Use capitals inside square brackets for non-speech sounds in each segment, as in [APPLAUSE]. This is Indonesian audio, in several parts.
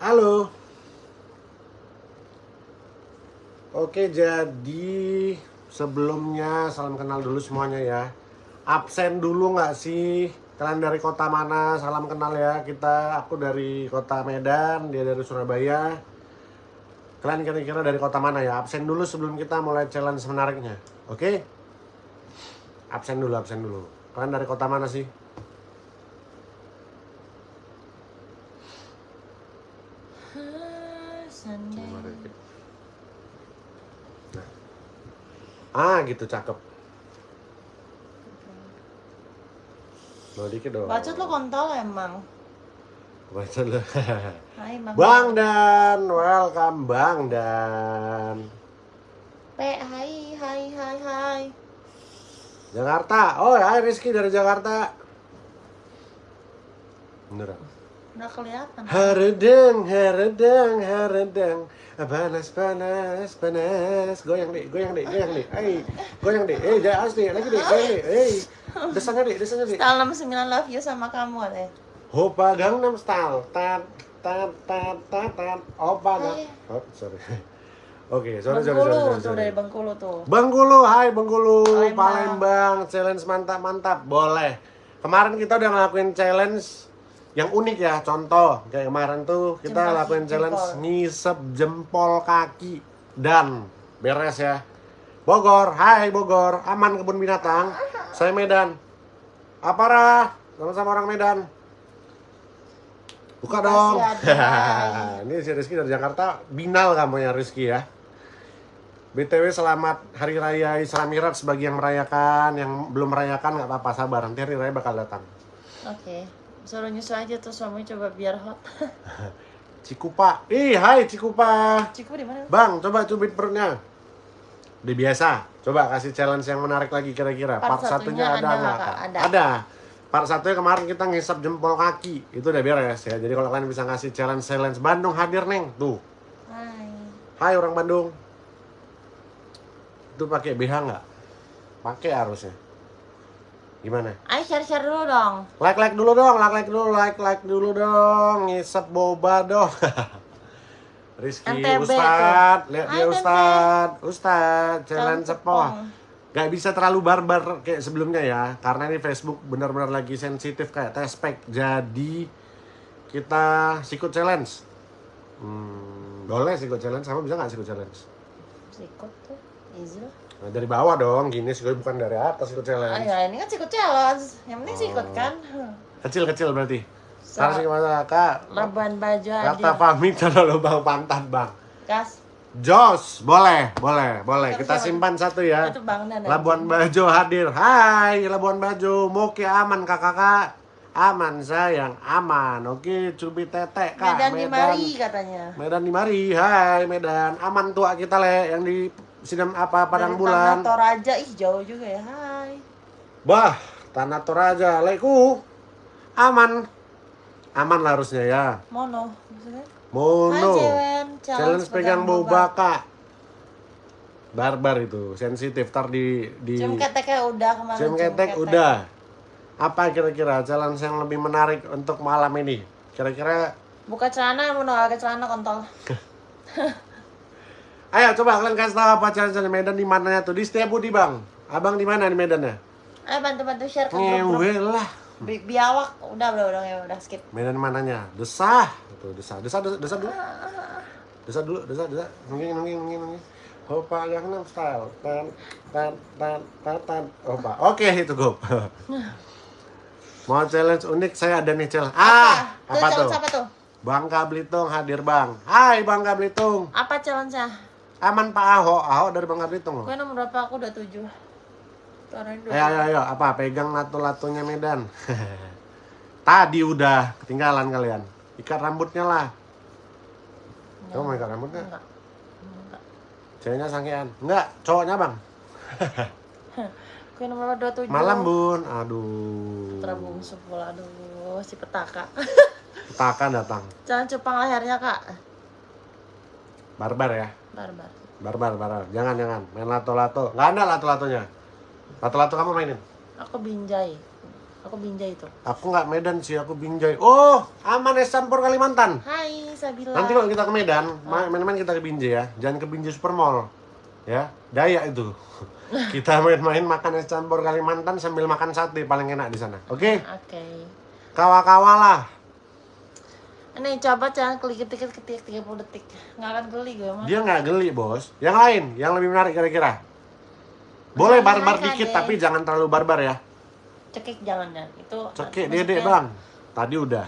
Halo. Oke, jadi sebelumnya salam kenal dulu semuanya ya. Absen dulu nggak sih? Kalian dari kota mana? Salam kenal ya. Kita, aku dari kota Medan, dia dari Surabaya. Kalian kira-kira dari kota mana ya? Absen dulu sebelum kita mulai challenge menariknya. Oke? Absen dulu, absen dulu. Kalian dari kota mana sih? Ah, gitu cakep. Lo dikit dong. Bacot lo kontol emang. Baca lu. [LAUGHS] Hai Bang. Bang Dan, welcome Bang Dan. P, hai, hai, hai, hai. Jakarta. Oh, hai Rizky dari Jakarta. Beneran. Udah kelihatan. Haredeng, haredeng, haredeng. Panas, panas, panas. Goyang deh, goyang deh, goyang deh. Hey, goyang deh. Eh, jangan asli, lagi deh, goyang deh. Hey, desanya deh, desanya deh. Style 69 love you sama kamu deh. Hopa Gangnam Style. Tat, tat, tat, tat, tat. Opa Gang. Hai. Oh, sorry. [LAUGHS] Oke, sorry, sorry, sorry, sorry, tuh sorry. dari Bengkulu tuh. Bengkulu, hai Bengkulu, Palembang. Palembang, challenge mantap-mantap, boleh. Kemarin kita udah ngelakuin challenge yang unik ya, contoh kayak kemarin tuh kita Jempol lakuin jempol. challenge ngisep jempol kaki dan beres ya. Bogor, hai Bogor, aman kebun binatang. Saya Medan. Aparah, sama-sama orang Medan. Buka Makasih, dong. [LAUGHS] Ini si Rizky dari Jakarta, binal kamu ya Rizky ya. BTW selamat Hari Raya Isra Miraj bagi yang merayakan, yang belum merayakan nggak apa-apa sabar, nanti Hari Raya bakal datang. Oke. Suruh nyusul aja tuh suami coba biar hot. [LAUGHS] Cikupa, ih hai Cikupa, Ciku di mana? bang coba cubit perutnya. Udah biasa, coba kasih challenge yang menarik lagi kira-kira. Part Part, satunya, satunya ada ada nggak? Kak? Ada. Ada. Part satunya kemarin kita ngisap jempol kaki, itu udah beres ya. Jadi kalau kalian bisa ngasih challenge challenge Bandung hadir neng, tuh. Hai. Hai orang Bandung. Itu pakai BH nggak? Pakai harusnya. Gimana? Ayo share-share dulu dong. Like like dulu dong, like like dulu, like like dulu dong, ngisep boba dong. [LAUGHS] Rizky, NTB Ustad, lihat dia. Ustad, Ustad, jalan cepong. Gak bisa terlalu barbar kayak sebelumnya ya, karena ini Facebook benar-benar lagi sensitif kayak tespek. Jadi kita sikut challenge. Hmm, boleh sikut challenge, sama bisa nggak sikut challenge? Sikut tuh. Easy. Nah, dari bawah dong, gini sikut bukan dari atas sikut challenge. Ayo, ini kan sikut challenge. Yang penting Oh. kan. Kecil-kecil berarti. So, Harus gimana kak? Laban baju Kata aja. pamit kalau lubang pantat bang. Gas. Jos, boleh, boleh, boleh. Kita simpan satu ya. Dan. Labuan Bajo hadir. Hai, Labuan Bajo. Moke aman kakak-kakak. Aman sayang, aman. Oke, cubit tetek kak. Medan di Mari katanya. Medan di Mari. Hai, Medan. Aman tua kita le yang di Sidam apa Padang Dari Bulan. Tanah Toraja, ih jauh juga ya. Hai. Bah, Tanah Toraja. Leku. Aman. Aman lah harusnya ya. Mono. Maksudnya? Mono. Hai Cewen. Challenge pegang boba kak. Barbar itu, sensitif. Tar di di Cium keteknya udah kemarin. cium ketek udah. Apa kira-kira challenge yang lebih menarik untuk malam ini? Kira-kira Buka celana, mau pakai celana kontol. [LAUGHS] Ayo coba kalian kasih tahu apa challenge di Medan di mananya tuh di Setiabudi bang. Abang di mana di Medannya? Ayo bantu-bantu share ke. Ngewe lah. Bi- biawak udah udah udah ya udah skip. Medan mananya? Desah. Tuh desah, desah, desah, desah dulu. Desah dulu, desah, desah. Nungging, nungging, nungging, nungging. Hopa Gangnam Style. Tan, tan, tan, tan, tan. Hopa. Oke itu go. [LAUGHS] Mau challenge unik saya ada nih challenge. Ah, Tuh, apa tuh? apa tuh? Bangka Belitung hadir bang. Hai Bangka Belitung. Apa challenge-nya? Aman Pak Ahok. Ahok dari Bangka Belitung loh. Gue nomor berapa? Aku udah tujuh. Ayo, ayo, ayo. Apa? Pegang latu-latunya Medan. [LAUGHS] Tadi udah ketinggalan kalian. Ikat rambutnya lah. Kamu mau ikat rambutnya? Enggak. Enggak. Ceweknya sangkean. Enggak, cowoknya bang. [LAUGHS] Gue nomor dua tujuh. Malam bun. Aduh. Putra bungsu pula. Aduh, si petaka. Petakan datang. [LAUGHS] Jangan cupang lehernya, Kak. Barbar ya. Barbar. Barbar, barbar. Jangan, jangan. Main lato-lato. Nggak ada lato-latonya. Lato-lato kamu mainin. Aku binjai. Aku Binjai itu. Aku nggak Medan sih, aku Binjai. Oh, aman es campur Kalimantan. Hai Sabila. Nanti kalau kita ke Medan, ma- main-main kita ke Binjai ya. Jangan ke Binjai Supermall. Ya, Dayak itu. [LAUGHS] kita main-main makan es campur Kalimantan sambil makan sate paling enak di sana. Oke? Oke. Kawa-kawa lah. Nih coba jangan klik ketik ketik 30 detik. Nggak akan geli gue mah. Dia nggak geli, Bos. Yang lain, yang lebih menarik kira-kira. Boleh barbar lain, dikit Kak, tapi jangan terlalu barbar ya. Cekik jangan jangan. Itu Cekik dedek, Bang. Tadi udah.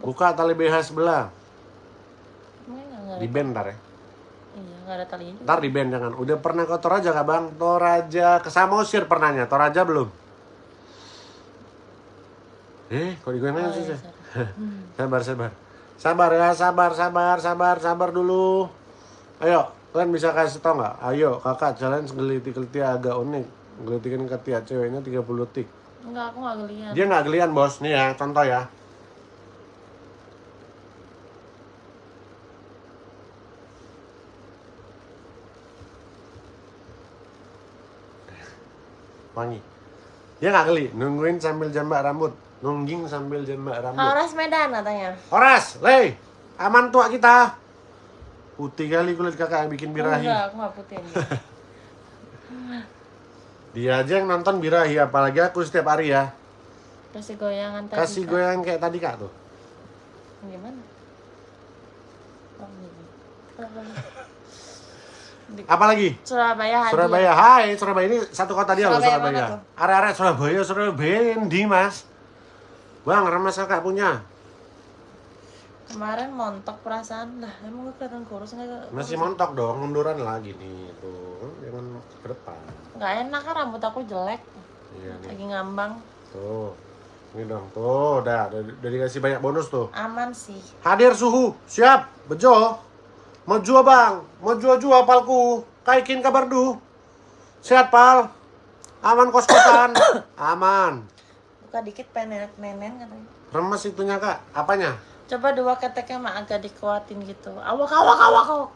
Buka tali BH sebelah. Di band ntar ya. Iya, nggak ada talinya. Ntar di band jangan. Udah pernah ke Toraja kak bang? Toraja ke Samosir pernahnya. Toraja belum? Eh, kok digoyang Oh, sih? iya. Hmm. [LAUGHS] Sabar, sabar. Sabar ya, sabar, sabar, sabar, sabar dulu. Ayo, kalian bisa kasih tau nggak? Ayo, kakak challenge geliti-geliti agak unik. Gelitikan ketiak ceweknya 30 detik. Enggak, aku nggak gelian. Dia nggak gelian bos, nih ya, contoh ya. Wangi. Dia nggak geli, nungguin sambil jambak rambut, nungging sambil jambak rambut. Horas Medan katanya. Horas, lei, aman tua kita. Putih kali kulit kakak yang bikin birahi. Enggak, aku nggak putih ini. [LAUGHS] Dia aja yang nonton birahi, apalagi aku setiap hari ya. Kasih goyangan tadi. Kasih goyang kayak tadi kak tuh. Gimana? Oh, gini. [LAUGHS] Apalagi? Surabaya hadiah. Surabaya, hai Surabaya ini satu kota dia loh Surabaya Surabaya. mana tuh? Area-area Surabaya, Surabaya di mas. Bang, remas kakak punya. Kemarin montok perasaan lah, emang gue kelihatan kurus nggak? Masih montok dong, munduran lagi nih tuh. Jangan ke depan. Nggak enak kan rambut aku jelek, Iya nih. lagi ngambang. Tuh. Ini dong, tuh, udah, udah, udah dikasih banyak bonus tuh. Aman sih. Hadir suhu, siap, bejo. Mau jual bang, mau jual jual palku. Kaikin kabar du. Sehat pal. Aman kos kosan. [COUGHS] Aman. Buka dikit pengen nenen katanya. Remes itunya kak, apanya? Coba dua keteknya mah agak dikuatin gitu. Awak awak awak awak.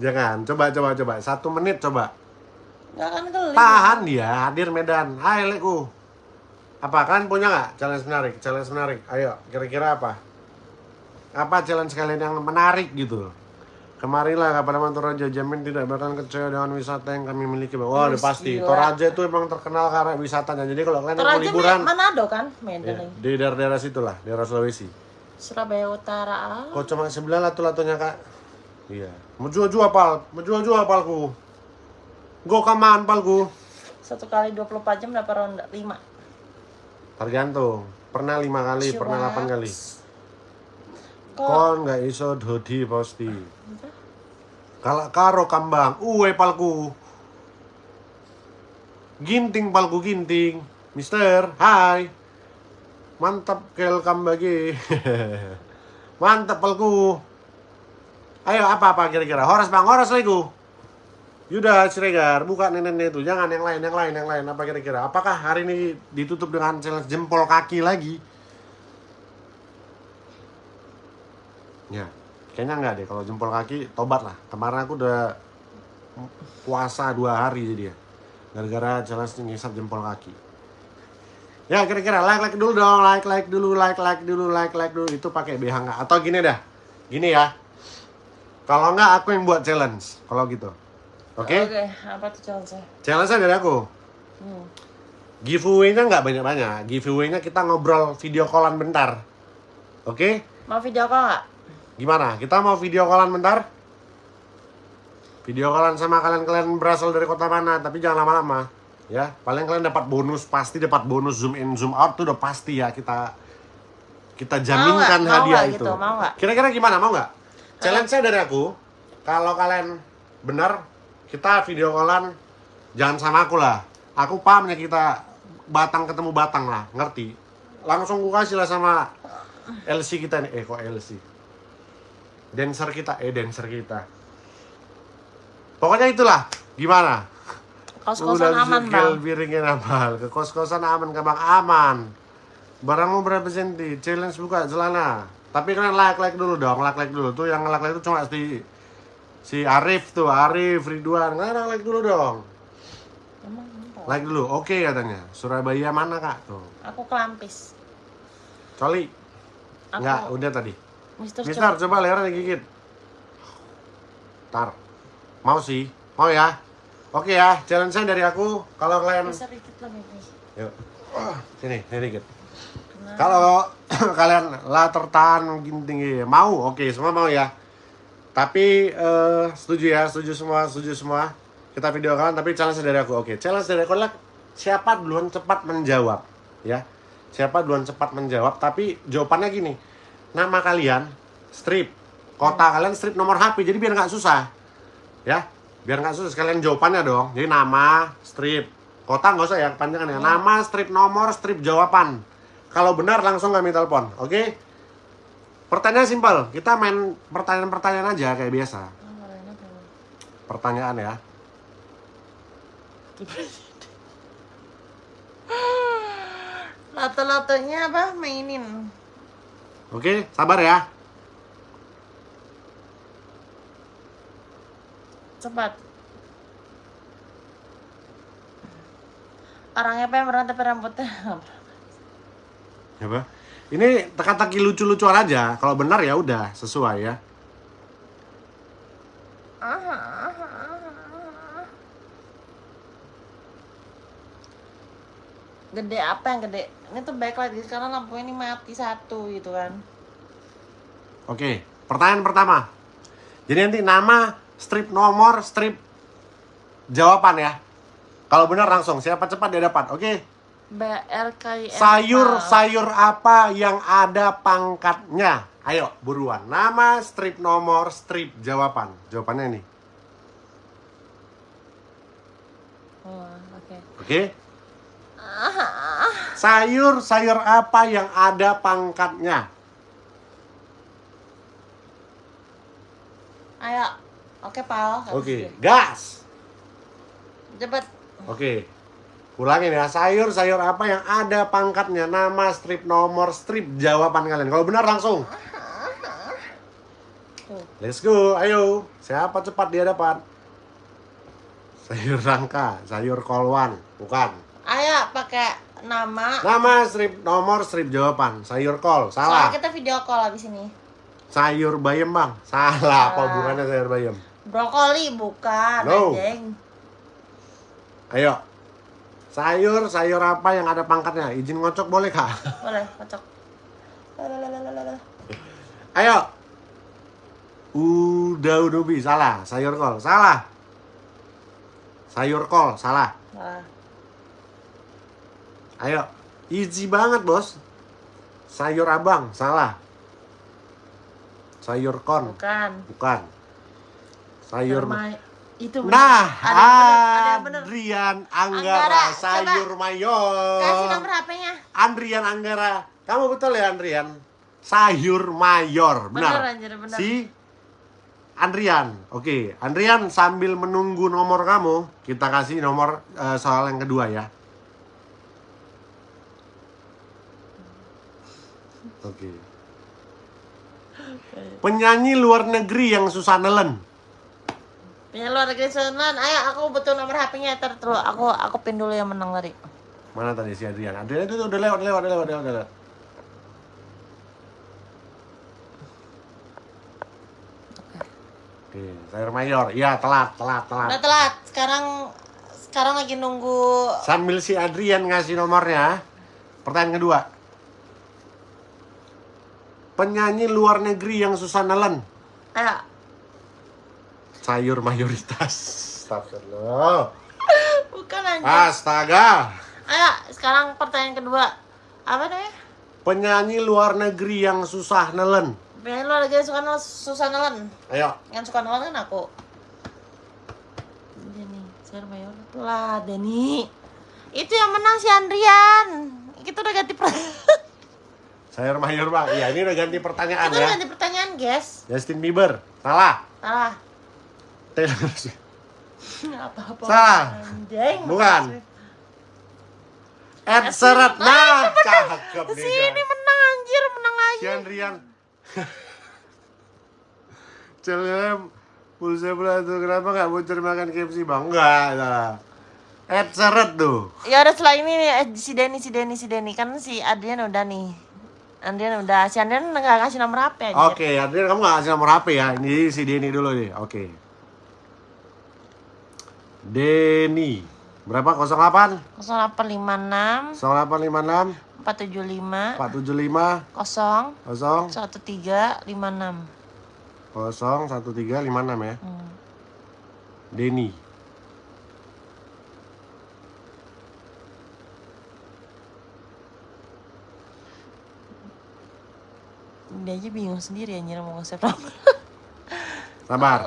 Jangan, [LAUGHS] coba coba coba. Satu menit coba. Nggak akan geli. Tahan dia, hadir Medan. Hai leku. Apa kalian punya nggak challenge menarik? Challenge menarik. Ayo, kira-kira apa? Apa challenge kalian yang menarik gitu? Kemarilah kepada Toraja jamin tidak bakal kecewa dengan wisata yang kami miliki. Wah, udah pasti. gila. Toraja itu emang terkenal karena wisatanya. Jadi kalau kalian mau Toraja liburan Me- Manado kan? Medan ya, di daerah-daerah situ lah, daerah Sulawesi. Surabaya Utara. Ah. Kok cuma sebelah latu-latunya kak? Iya. Mau jual-jual pal, mau jual-jual palku. Go kaman palku. Satu kali 24 jam dapat ronda 5. Tergantung. Pernah lima kali, pernah delapan kali. Kon nggak iso dodi pasti. Kalau karo kambang, uwe palku. Ginting palku ginting. Mister, hai. Mantap kel kambagi. [LAUGHS] Mantap palku. Ayo apa-apa kira-kira? Horas bang, horas lagi. Yuda Siregar, buka nenek itu. Jangan yang lain, yang lain, yang lain. Apa kira-kira? Apakah hari ini ditutup dengan challenge jempol kaki lagi? Ya, kayaknya enggak deh. Kalau jempol kaki, tobat lah. Kemarin aku udah puasa dua hari jadi ya. Gara-gara challenge ngisap jempol kaki. Ya kira-kira like like dulu dong, like like dulu, like like dulu, like like dulu. Itu pakai BH nggak? Atau gini dah, gini ya. Kalau nggak aku yang buat challenge. Kalau gitu, oke? Oke, apa tuh challenge Challenge dari aku. Hmm. Giveaway-nya nggak banyak-banyak. Giveaway-nya kita ngobrol video callan bentar. Oke? Mau video call nggak? Gimana? Kita mau video callan bentar? Video callan sama kalian-kalian berasal dari kota mana, tapi jangan lama-lama. Ya, paling kalian dapat bonus, pasti dapat bonus zoom in zoom out tuh udah pasti ya kita kita jaminkan Mau? Mau hadiah nggak itu. gitu? Mau? Kira-kira gimana? Mau nggak? Challenge-nya dari aku, kalau kalian benar, kita video callan jangan sama aku lah. Aku pahamnya kita batang ketemu batang lah, ngerti? Langsung ku kasih lah sama LC kita nih. Eh kok LC? Dancer kita, eh dancer kita. Pokoknya itulah. Gimana? Kos-kosan aman bang. piringin amal. [LAUGHS] Ke kos-kosan aman, ke bang aman. Barangmu berapa senti? Challenge buka celana. Tapi kalian like like dulu dong, like like dulu. Tuh yang like like itu cuma si si Arif tuh, Arif, Ridwan. Kalian like like dulu dong. Emang? Like dulu. Oke katanya. Surabaya mana kak? Tuh. Aku kelampis. Coli. Aku Enggak, udah tadi. Mister, Mister, coba lehernya digigit. Tar. Mau sih. Mau ya? Oke ya, challenge saya dari aku. Kalau kalian Geser dikit lah. Yuk. Ah, Sini, sini dikit. Nah, Kalau [COUGHS] kalian lah tertahan gini tinggi, mau? Oke, semua mau ya. Tapi eh, setuju ya, setuju semua, setuju semua. Kita video kalian, tapi challenge dari aku. Oke, challenge dari aku adalah siapa duluan cepat menjawab, ya. Siapa duluan cepat menjawab, tapi jawabannya gini. Nama kalian strip, kota kalian strip nomor HP, jadi biar nggak susah, ya. Biar nggak susah, sekalian jawabannya dong. Jadi nama, strip, kota nggak usah ya, panjangan ya. Nama, strip nomor, strip jawaban. Kalau benar langsung kami telepon, oke? Pertanyaan simpel, kita main pertanyaan-pertanyaan aja kayak biasa. Pertanyaan ya. Lato-latonya apa? Mainin. Oke, sabar ya. Cepat. Orangnya pemberan tapi rambutnya Apa? Ini teka-teki lucu-lucuan aja. Kalau benar ya udah sesuai ya. Gede apa yang gede? Ini tuh backlight guys, karena lampu ini mati satu gitu kan. Oke, pertanyaan pertama. Jadi nanti nama, strip nomor, strip jawaban ya. Kalau benar langsung, siapa cepat dia dapat. Oke. BRKIM. Sayur sayur apa yang ada pangkatnya? Ayo, buruan. Nama, strip nomor, strip jawaban. Jawabannya ini. Oh, oke. Oke. Sayur sayur apa yang ada pangkatnya? Ayo. Oke, Pal. Oke, gas. Cepet. Oke. Ulangin ya, sayur-sayur apa yang ada pangkatnya, nama, strip, nomor, strip, jawaban kalian. Kalau benar langsung. Let's go, ayo. Siapa cepat dia dapat? Sayur rangka, sayur kolwan, bukan. Ayo pakai nama. Nama, strip, nomor, strip, jawaban. Sayur kol, salah. Soalnya kita video call habis ini. Sayur bayam bang, salah. Apa Salah. hubungannya sayur bayam? Brokoli bukan, No. anjing. Ayo. Sayur, sayur apa yang ada pangkatnya? Izin ngocok boleh kak? Boleh. Lalalalalalala. Ayo. Udah udubi salah. Sayur kol salah. Sayur kol salah. Salah. Ayo. Easy banget bos. Sayur abang salah. Sayur kon Bukan. bukan. Sayur. Permai- itu bener. Nah, ada yang bener, ada yang bener. Andrian Anggara, Anggara, sayur mayor. Kasih nomor HP-nya. Andrian Anggara. Kamu betul ya Andrian? Sayur mayor, Bener, benar. anjir, bener. Si Andrian. Oke, Andrian sambil menunggu nomor kamu, kita kasih nomor eh, soal yang kedua ya. Oke. Penyanyi luar negeri yang susah nelen. Punya luar negeri Sunan. Ayo aku butuh nomor HP-nya ntar terus aku aku pin dulu yang menang tadi. Mana tadi si Adrian? Adrian itu udah lewat, lewat, lewat, lewat, lewat. Oke, sayur mayor. Iya, telat, telat, telat. Udah telat. Sekarang sekarang lagi nunggu Sambil si Adrian ngasih nomornya. Pertanyaan kedua. Penyanyi luar negeri yang susah nelen. Ayo. Sayur mayoritas. Astagfirullah. Bukan anjir. Astaga. Ayo, sekarang pertanyaan kedua. Apa namanya? Penyanyi luar negeri yang susah nelen. Punya luar negeri suka nelen, susah nelen. Ayo. Yang suka nelen kan aku. Denny, share mayor lah Denny. Itu yang menang si Andrian. Kita udah ganti per [LAUGHS] Sayur mayor bang. Iya, ini udah ganti pertanyaan Kita ya. ganti pertanyaan, guys. Justin Bieber. Salah. Salah. Taylor Swift. [LAUGHS] Apa-apa. Salah. Anjing. Bukan. Ed Sheeran. Nah, cakep nih. Sini menang anjir, menang lagi. Kian Rian. [LAUGHS] Celem. Pulsa pula tuh kenapa nggak bocor makan KFC bang? Enggak, salah. Ed Seret tuh. Ya udah setelah ini nih, si Denny, si Denny, si Denny kan si Adrian udah nih. Adrian udah, si Adrian nggak ngasih nomor HP aja. Oke, Adrian kamu gak kasih nomor HP ya. Ini si Denny dulu nih. Oke. Denny. Berapa? 08 0856 0856 475 475 0 0 1356. 01356 ya. Hmm. Denny. Dia aja bingung sendiri anjir mau nge-save nomor. [LAUGHS] Sabar.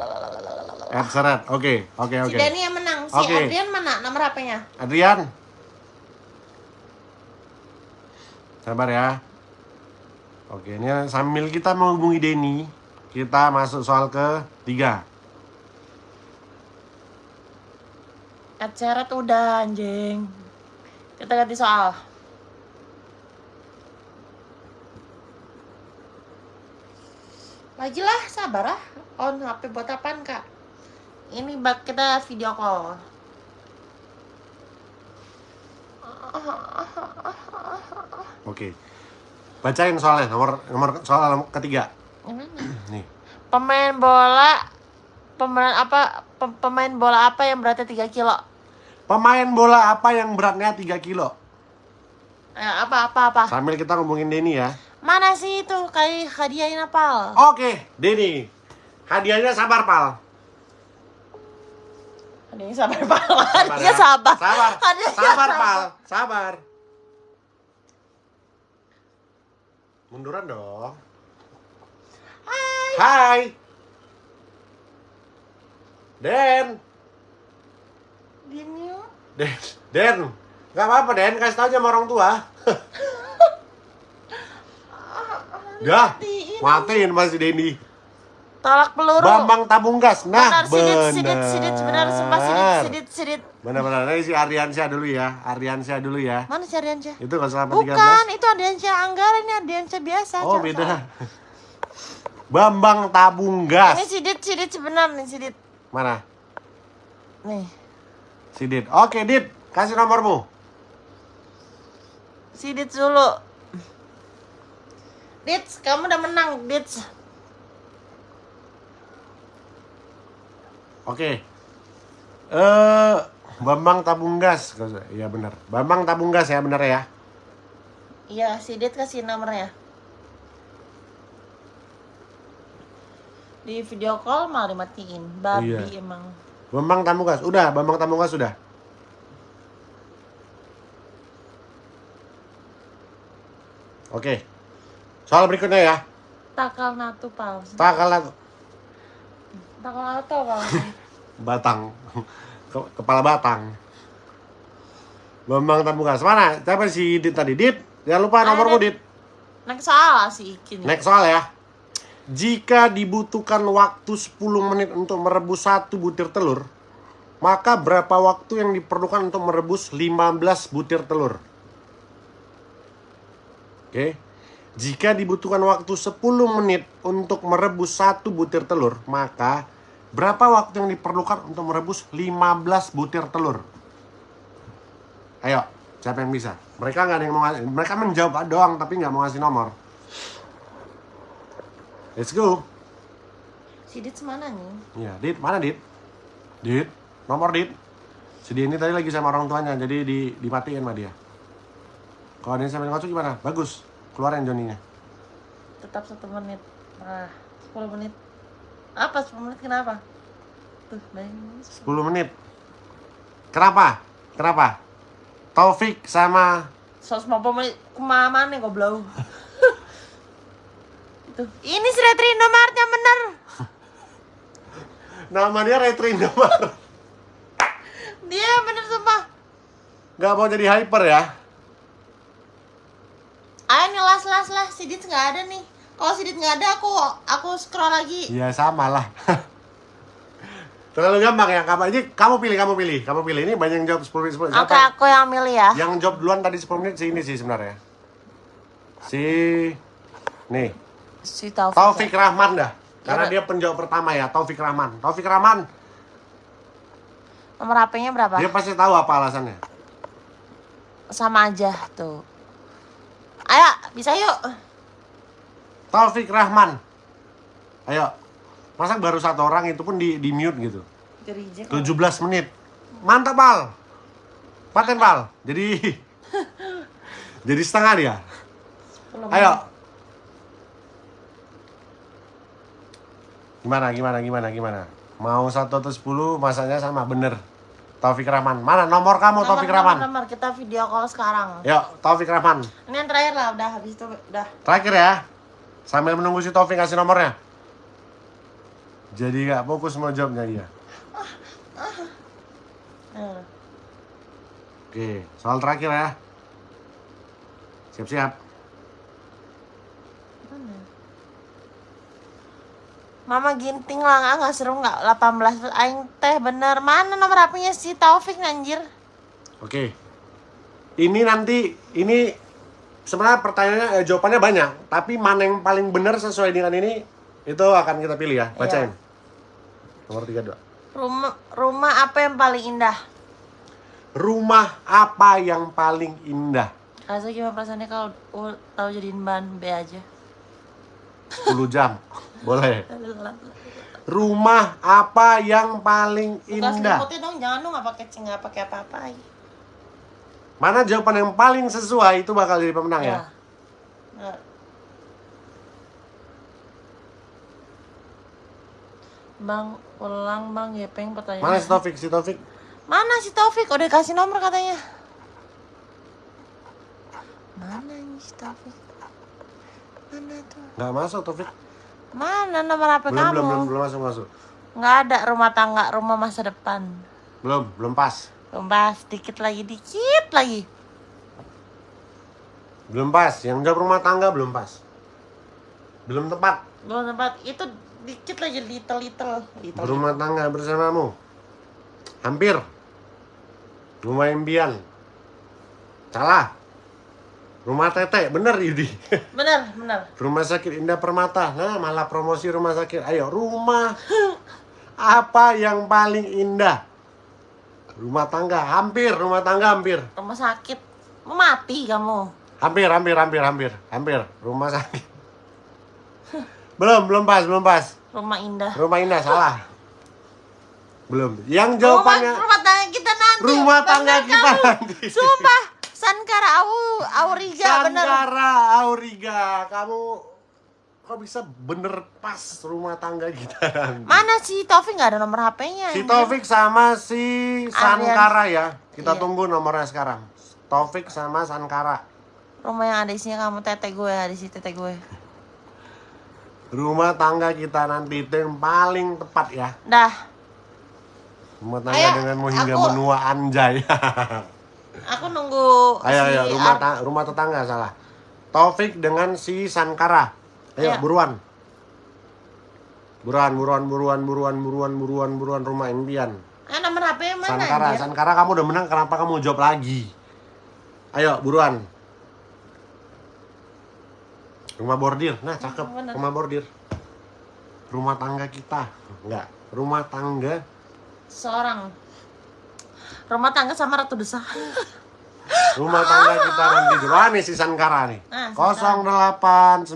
Ed Seret. Oke, oke, Si oke. Denny yang menang. Si Oke. Adrian mana nomor HP-nya? Adrian. Sabar ya. Oke, ini sambil kita menghubungi Denny, kita masuk soal ke tiga. Ed Seret udah anjing. Kita ganti soal. Lagi lah, sabar ah. On HP buat apaan kak? Ini bak kita video call. Oke. Bacain soalnya nomor nomor soal ketiga. Nih. Pemain bola pemain apa pe- pemain bola apa yang beratnya 3 kilo? Pemain bola apa yang beratnya 3 kilo? Eh, apa apa apa? Sambil kita ngomongin Denny ya. Mana sih itu kayak hadiahin apa? Oke, Denny. Hadiahnya sabar, Pal. Hadiahnya sabar pak. Sabar Hadiahnya ya. sabar. Sabar. Hadiahnya Sabar, Pal. Sabar. Munduran dong. Hai. Hai. Den. Yuk. Den. Den. Gak apa-apa, Den. Kasih tau aja sama orang tua. [LAUGHS] Dah. Matiin. Masih Denny. Tolak peluru. Bambang tabung gas. Nah, benar sidit sidit sidit benar sumpah sidit sidit sidit. Benar-benar. Ini si Aryansyah dulu ya. Aryansyah dulu ya. Mana si Aryansyah? Itu kalau selama Bukan, itu Aryansyah Anggara ini Aryansyah biasa. 13. Oh, beda. Bambang tabung gas. Ini sidit sidit sebenar nih sidit. Mana? Nih, Si Dit. Oke, Dit. Kasih nomormu. sidit dulu. Dits, kamu udah menang, Dits. Oke. Eh, Bambang tabung gas. Iya benar. Bambang tabung gas ya, benar ya. Iya, sidit kasih nomornya. Di video call malah dimatiin. Babi Iya. emang. Bambang tabung gas. Udah, Bambang tabung gas sudah. Oke. Soal berikutnya ya. Takal natu pal. Takal lagu- Takal natu apa? [LAUGHS] batang. Ke- kepala batang. Bambang gas. Mana? Siapa si Dit tadi? Dit. Jangan lupa Ada. nomormu, Dit. Next salah sih Ikin. Next soal ya. Jika dibutuhkan waktu 10 menit untuk merebus satu butir telur, maka berapa waktu yang diperlukan untuk merebus 15 butir telur? Oke. Jika dibutuhkan waktu 10 menit untuk merebus satu butir telur, maka berapa waktu yang diperlukan untuk merebus 15 butir telur? Ayo, siapa yang bisa? Mereka nggak ada yang mau ngasih, mereka menjawab doang tapi nggak mau ngasih nomor. Let's go. Sidit semana nih? Ya, Dit, mana Dit? Dit, nomor Dit. Si Dia ini tadi lagi sama orang tuanya, jadi di, dimatiin sama dia. Kalau dia sampai ngocok gimana? Bagus, keluarin Joninya. Tetap satu menit. Ah, 10 menit. Apa 10 menit kenapa? Tuh, bayangin. 10 menit. Kenapa? Kenapa? Taufik sama 150 menit ke mana nih goblok? [LAUGHS] Itu. Ini si Retri Indomaretnya bener. [LAUGHS] nama dia Retri Indomaret. Dia bener sumpah. Gak mau jadi hyper ya? Ayo nih las las las Sidit nggak ada nih. Kalau Sidit nggak ada aku aku scroll lagi. Iya sama lah. [LAUGHS] Terlalu gampang ya kamu aja kamu pilih kamu pilih kamu pilih ini banyak yang jawab 10 menit 10 menit. Oke Siapa? aku yang milih ya. Yang jawab duluan tadi 10 menit si ini sih sebenarnya. Si nih Si Taufik. Taufik Rahman dah. Karena Ya, dia penjawab pertama ya, Taufik Rahman. Taufik Rahman, Nomor HP-nya berapa? Dia pasti tahu apa alasannya. Sama aja tuh. Ayo, bisa yuk. Taufik Rahman. Ayo. Masa baru satu orang itu pun di, di mute gitu. Gerijek. 17 menit. Mantap, Pal. Paten, Pal. Jadi [LAUGHS] jadi setengah dia. Ayo. Gimana, gimana, gimana, gimana? Mau satu atau sepuluh, masanya sama, bener. Taufik Rahman. Mana nomor kamu, Taufik Rahman? Nomor kita video call sekarang. Yuk, Taufik Rahman. Ini yang terakhir lah, udah habis itu udah. Terakhir ya. Sambil menunggu si Taufik kasih nomornya. Jadi gak fokus mau jawabnya dia. Hmm. Oke, soal terakhir ya. Siap-siap. Mama ginting lah nggak seru nggak 18 aing teh bener mana nomor HP-nya si Taufik anjir Oke. Ini nanti ini sebenarnya pertanyaannya eh, jawabannya banyak, tapi mana yang paling benar sesuai dengan ini itu akan kita pilih ya. Bacain. Nomor 32. rumah rumah apa yang paling indah Rumah apa yang paling indah? Rasa gimana perasaannya kalau tahu jadiin bahan B aja 10 jam. [LAUGHS] Boleh. Rumah apa yang paling indah? dong jangan dong nggak pakai nggak pakai apa-apa Mana jawaban yang paling sesuai itu bakal jadi pemenang ya. Nah. Bang, ulang bang Gepeng pertanyaan. Mana si Taufik? Si Taufik Mana si Taufik? Udah kasih nomor katanya. Mana ini si Taufik? Mana tuh? nggak masuk Taufik. Mana nomor HP Belum, kamu? belum, belum, belum masuk, masuk. Nggak ada rumah tangga, rumah masa depan. Belum, belum pas. Belum pas, dikit lagi, dikit lagi. Belum pas. Yang jawab rumah tangga belum pas. Belum tepat. Belum tempat, itu dikit lagi, little, little. little. Berumah tangga bersamamu. Hampir. Rumah impian. Salah. Rumah tete, bener Yudi. [LAUGHS] Bener, bener. rumah sakit Indah Permata. Nah, malah promosi rumah sakit. Ayo, rumah [LAUGHS] apa yang paling indah? Rumah tangga, hampir. Rumah tangga, hampir. Rumah sakit. Mau mati kamu. Hampir, hampir, hampir, hampir. Hampir. Rumah sakit. [LAUGHS] Belum, belum pas, belum pas. Rumah indah. Rumah indah, salah. Belum. Yang Rumah, jawabannya rumah tangga kita nanti. rumah tangga kita kamu. nanti. Sumpah, Sankara Au, Auriga bener. Sangkara Auriga, kamu kok bisa bener pas rumah tangga kita? Mana si Taufik nggak ada nomor HP-nya? Si. Taufik sama si Sankara ya. Kita Iya. tunggu nomornya sekarang. Taufik sama Sankara. Rumah yang ada isinya kamu tete gue, ada si tete gue. Rumah tangga kita nanti itu yang paling tepat ya. Dah, Rumah tangga Ayo, denganmu hingga aku- menua anjay. [LAUGHS] aku nunggu ayo si ayo rumah ta- rumah tetangga salah. Taufik dengan si Sankara. Ayo Ayo. buruan. Buruan, buruan, buruan, buruan, buruan, buruan, buruan rumah impian. Ah, nomor HP mana? Sankara, anjir? Sankara kamu udah menang, kenapa kamu jawab lagi? Ayo, buruan. Rumah bordir, nah cakep, Bener. rumah bordir. Rumah tangga kita, enggak, rumah tangga Seorang. Rumah tangga sama Ratu Desa. [LAUGHS] Rumah tangga kita nanti dulu. Ah, nih si Sankara nih. Ah, 0895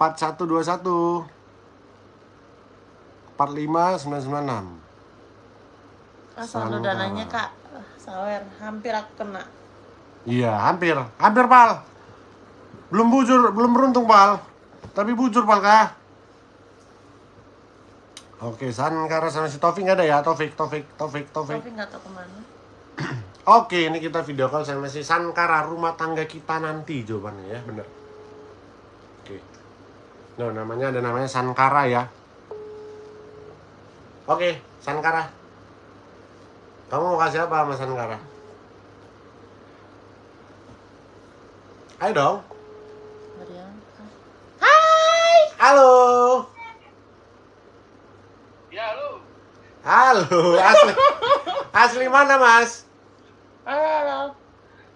4121 45996. Ah, saldo Sankara. dananya kak. Sawer, hampir aku kena. Iya, hampir. Hampir, Pal. Belum bujur, belum beruntung, Pal. Tapi bujur, Pal, kah? Oke, Sankara sama si Taufik nggak ada ya? Taufik, Taufik, Taufik, Taufik. Tapi nggak tahu ke mana. [CLEARS THROAT] Oke, ini kita video call sama si Sankara rumah tangga kita nanti jawabannya ya, bener. Oke. No, namanya ada namanya Sankara ya. Oke, Sankara. Kamu mau kasih apa sama Sankara? Ayo dong. Hai. Halo. Ya lu, Halo, asli. Asli mana, Mas? Halo,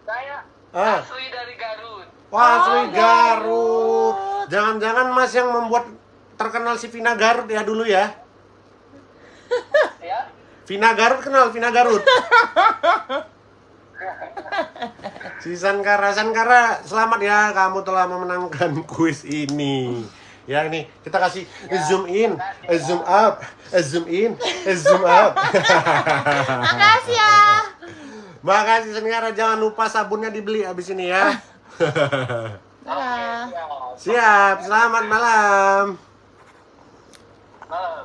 saya Ah. asli dari Garut. Wah, asli Oh, Garut. Jangan-jangan Mas yang membuat terkenal si Vina Garut ya dulu ya? Vina Garut kenal Vina Garut. [LAUGHS] si Sankara, Sankara, selamat ya kamu telah memenangkan [LAUGHS] kuis ini. Ya ini kita kasih zoom in, zoom up, zoom in, zoom up. [LAUGHS] Makasih ya. Makasih Sankara, jangan lupa sabunnya dibeli abis ini ya. [LAUGHS] Dadah. Siap, selamat malam. Malam.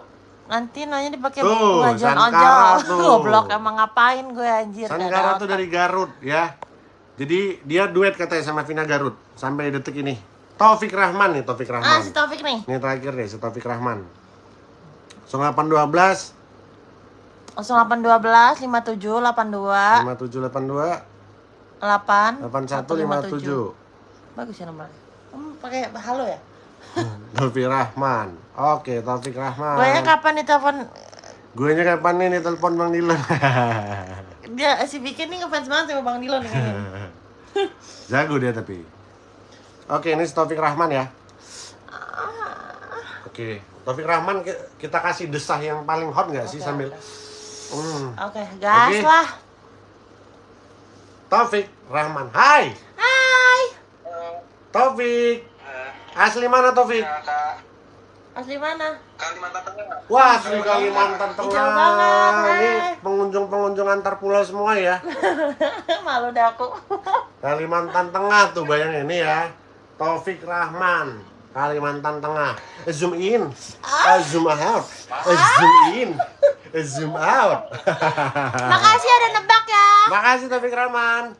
Nanti nanya dipakai Tuh, Sankara ojol. tuh. [LAUGHS] Goblok emang ngapain gue anjir. Sankara tuh dari Garut ya. Jadi dia duet katanya sama Vina Garut sampai detik ini. Taufik Rahman nih, Taufik Ah, Rahman. si Taufik nih. Ini terakhir nih, si Taufik Rahman. 0812 0812 57 82 5782 8 8157. Bagus ya nomornya. Kamu pakai halo ya? [LAUGHS] Taufik Rahman. Oke, Taufik Rahman. Gue kapan ditelepon Gue nya kapan nih nih telepon Bang Dilan? dia si bikin nih ngefans banget sama Bang Dilon nih. [LAUGHS] Jago dia tapi. Oke, ini si Taufik Rahman ya. Oke, Taufik Rahman ki- kita kasih desah yang paling hot nggak sih Oke, sambil oke. Hmm. Oke, gas Oke. lah. Taufik Rahman. Hai, Hai. Taufik. Asli mana Taufik? Ya, Kak. Asli mana? Kalimantan Tengah. Wah, asli Kalimantan Jauh Tengah. banget, Ini pengunjung-pengunjung antar pulau semua ya. [LAUGHS] Malu dah aku. Kalimantan Tengah tuh bayangin ini ya. Taufik Rahman. Kalimantan Tengah. Zoom in, Ah. eh, zoom out, eh, zoom in, eh, zoom out. [LAUGHS] Makasih ada nebak ya. Makasih Taufik Rahman.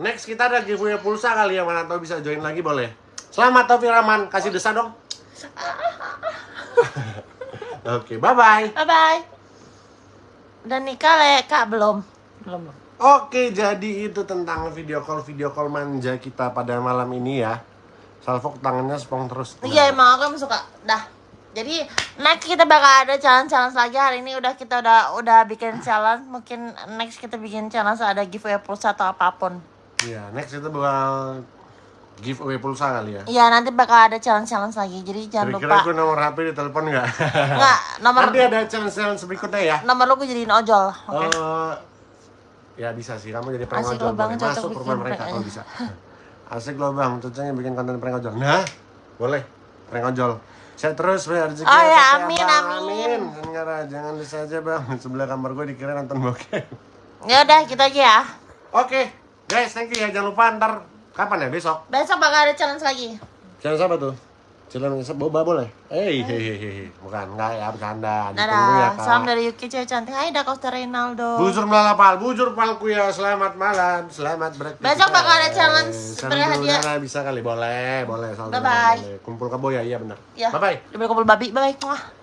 Next kita ada giveaway pulsa kali ya mana tahu bisa join lagi boleh. Selamat Taufik Rahman, kasih desa dong. [LAUGHS] Oke, bye bye. Bye bye. Udah nikah le, Kak belum? Belum. belum. Oke, jadi itu tentang video call video call manja kita pada malam ini ya. Salfok tangannya spong terus. Iya emang aku suka. Dah. Jadi next kita bakal ada challenge-challenge lagi hari ini udah kita udah udah bikin challenge mungkin next kita bikin challenge ada giveaway pulsa atau apa pun. Iya, next kita bakal giveaway pulsa kali ya. Iya nanti bakal ada challenge-challenge lagi jadi jangan Kira-kira lupa. gue nomor HP di telepon nggak? Enggak nomor Nanti ada challenge-challenge berikutnya ya. nomor lu gue jadiin ojol. Oke. Eh, ya bisa sih, kamu jadi prank boleh. Masuk bikin rumah mereka kalau bisa. [LAUGHS] Asik lo bang, cocoknya bikin konten prank ojol. Nah, boleh prank ojol. Saya terus biar rezeki Oh, ya, ya, Bang. amin, amin. Enggak, jangan bisa aja bang. [LAUGHS] Sebelah kamar gue dikira nonton bokep. Ya udah gitu aja ya. Oke, guys, thank you ya. Jangan lupa ntar kapan ya besok? Besok bakal ada challenge lagi. Channel siapa tuh? Channel boba boleh? Eh, hehehe, bukan enggak ya bercanda. Ya, Dadah. Kak. Salam dari Yuki cewek cantik. Hai dah Costa Ronaldo. Bujur melalapal, bujur palku ya. Selamat malam, selamat beraktivitas. Besok bakal ada challenge dulu, hadiah. Nana, bisa kali, boleh, boleh. Bye-bye. boleh. Kumpul kebo ya, iya benar. Ya. Bye bye. Kumpul babi. Bye bye.